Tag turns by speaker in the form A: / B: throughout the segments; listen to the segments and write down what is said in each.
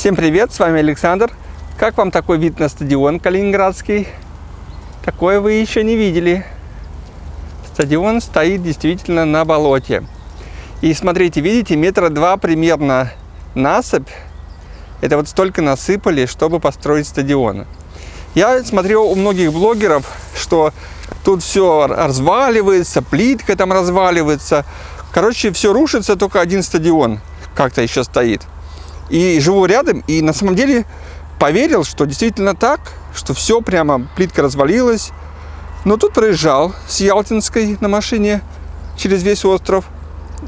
A: Всем привет, с вами Александр. Как вам такой вид на стадион Калининградский? Такое вы еще не видели. Стадион стоит действительно на болоте. И смотрите, видите, метра два примерно насыпь. Это вот столько насыпали, чтобы построить стадион. Я смотрел у многих блогеров, что тут все разваливается, плитка там разваливается. Короче, все рушится, только один стадион как-то еще стоит. И живу рядом, и на самом деле поверил, что действительно так, что все прямо, плитка развалилась. Но тут проезжал с Ялтинской на машине через весь остров.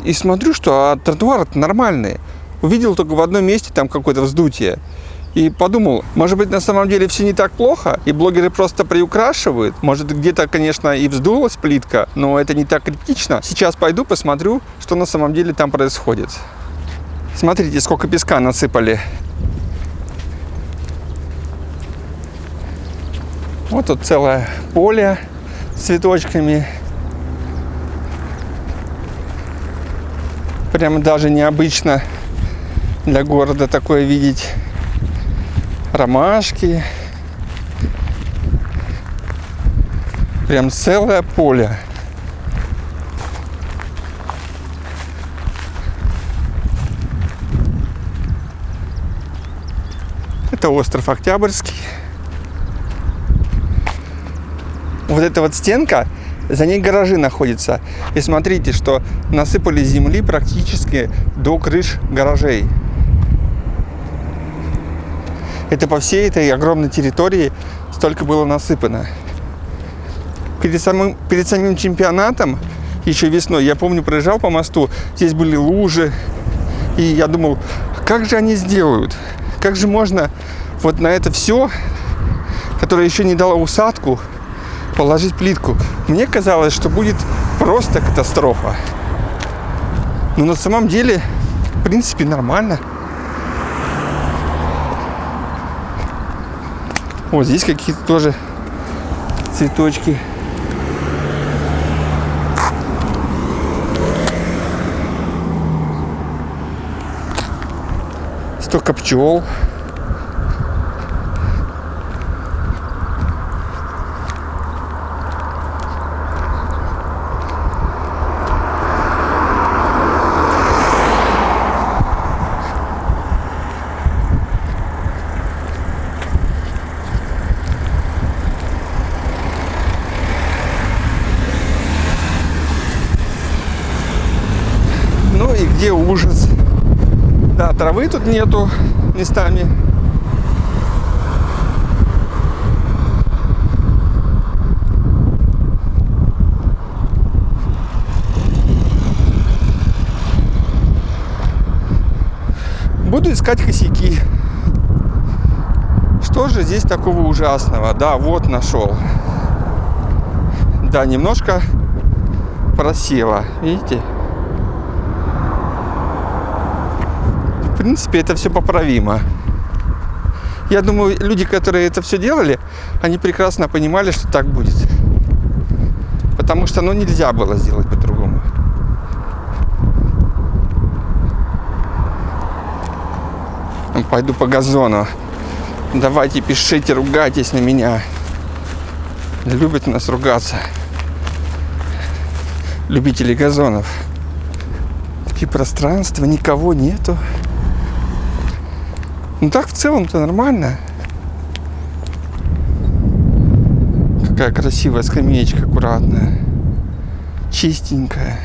A: И смотрю, что а тротуар нормальный. Увидел только в одном месте там какое-то вздутие. И подумал, может быть, на самом деле все не так плохо, и блогеры просто приукрашивают. Может, где-то, конечно, и вздулась плитка, но это не так критично. Сейчас пойду посмотрю, что на самом деле там происходит. Смотрите, сколько песка насыпали. Вот тут целое поле с цветочками. Прямо даже необычно для города такое видеть. Ромашки. Прям целое поле. Это остров Октябрьский. Вот эта вот стенка, за ней гаражи находятся. И смотрите, что насыпали земли практически до крыш гаражей. Это по всей этой огромной территории столько было насыпано. Перед самым, перед самим чемпионатом, еще весной, я помню, проезжал по мосту, здесь были лужи. И я думал, как же они сделают? Как же можно вот на это все, которое еще не дало усадку, положить плитку? Мне казалось, что будет просто катастрофа. Но на самом деле, в принципе, нормально. Вот здесь какие-то тоже цветочки. Столько пчел. Ну и где ужас. Да, травы тут нету местами. Буду искать косяки. Что же здесь такого ужасного? Да, вот нашел. Да, немножко просело. Видите? Принципе, это все поправимо. Я думаю, люди, которые это все делали, они прекрасно понимали, что так будет. Потому что, ну, нельзя было сделать по-другому. Пойду по газону. Давайте пишите, ругайтесь на меня. Любят нас ругаться. Любители газонов. Такие пространства, никого нету. Ну так в целом-то нормально. Какая красивая скамеечка, аккуратная. Чистенькая.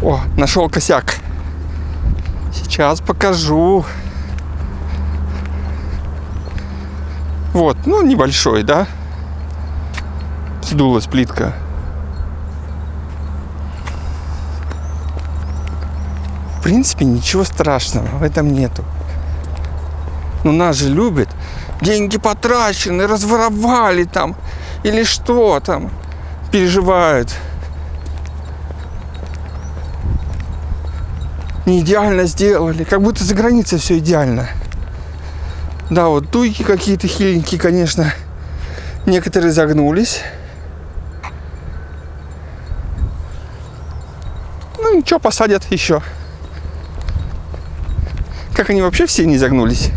A: О, нашел косяк. Сейчас покажу. Вот, ну небольшой, да? Сдулась плитка. Принципе, ничего страшного в этом нету. Но нас же любят. Деньги потрачены, разворовали там. Или что там. Переживают. Не идеально сделали. Как будто за границей все идеально. Да, вот туйки какие-то хиленькие, конечно. Некоторые загнулись. Ну, ничего, посадят еще. Как они вообще все не загнулись?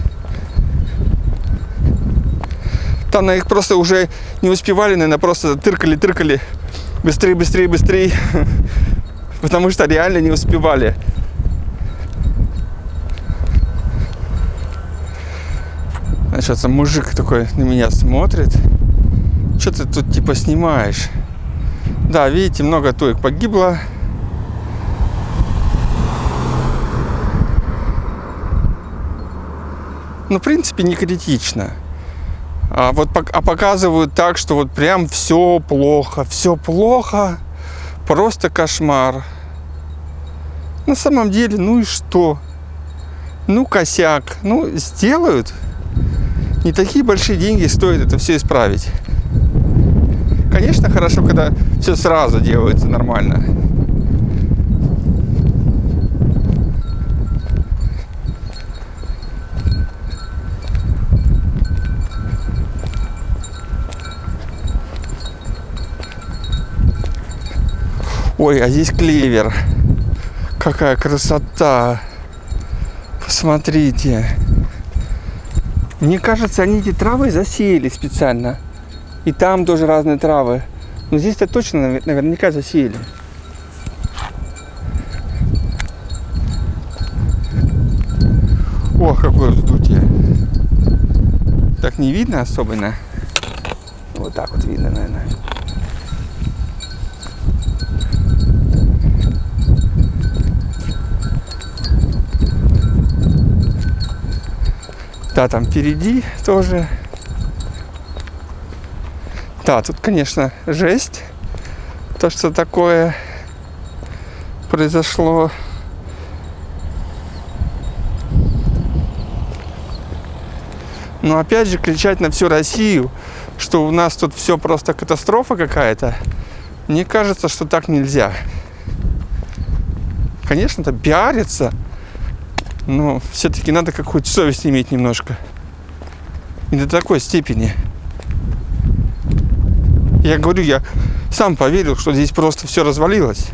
A: Там на их просто уже не успевали, наверное, просто тыркали-тыркали. Быстрее, быстрее, быстрее. Потому что реально не успевали. Сейчас мужик такой на меня смотрит. Что ты тут типа снимаешь? Да, видите, много туек погибло. Ну, в принципе, не критично. А вот а показывают так, что вот прям все плохо, все плохо, просто кошмар. На самом деле, ну и что? Ну, косяк. Ну, сделают. Не такие большие деньги стоит это все исправить. Конечно, хорошо, когда все сразу делается нормально. Ой, а здесь клевер. Какая красота. Посмотрите. Мне кажется, они эти травы засеяли специально. И там тоже разные травы. Но здесь-то точно наверняка засеяли. О, какое вздутие. Так не видно особенно. Вот так вот видно, наверное. Да, там впереди тоже да, тут, конечно, жесть. То, что такое произошло. Но опять же кричать на всю Россию, что у нас тут все просто катастрофа какая-то, мне кажется, что так нельзя. Конечно, это пиарится, но все-таки надо какую-то совесть иметь немножко. И до такой степени. Я говорю, я сам поверил, что здесь просто все развалилось.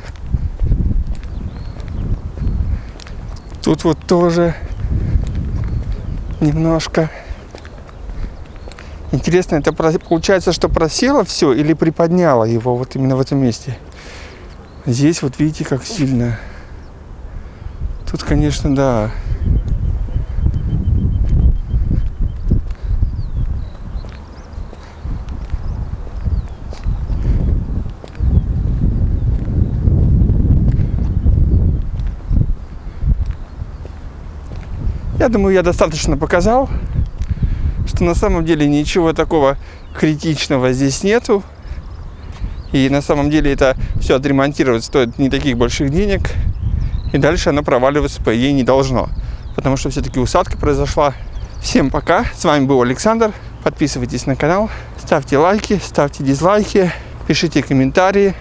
A: Тут вот тоже немножко. Интересно, это получается, что просело все или приподняло его вот именно в этом месте? Здесь вот видите, как сильно. Тут, конечно, да. Я думаю, я достаточно показал, что на самом деле ничего такого критичного здесь нету. И на самом деле это все отремонтировать стоит не таких больших денег. И дальше оно проваливаться, по идее, не должно. Потому что все-таки усадка произошла. Всем пока. С вами был Александр. Подписывайтесь на канал, ставьте лайки, ставьте дизлайки, пишите комментарии.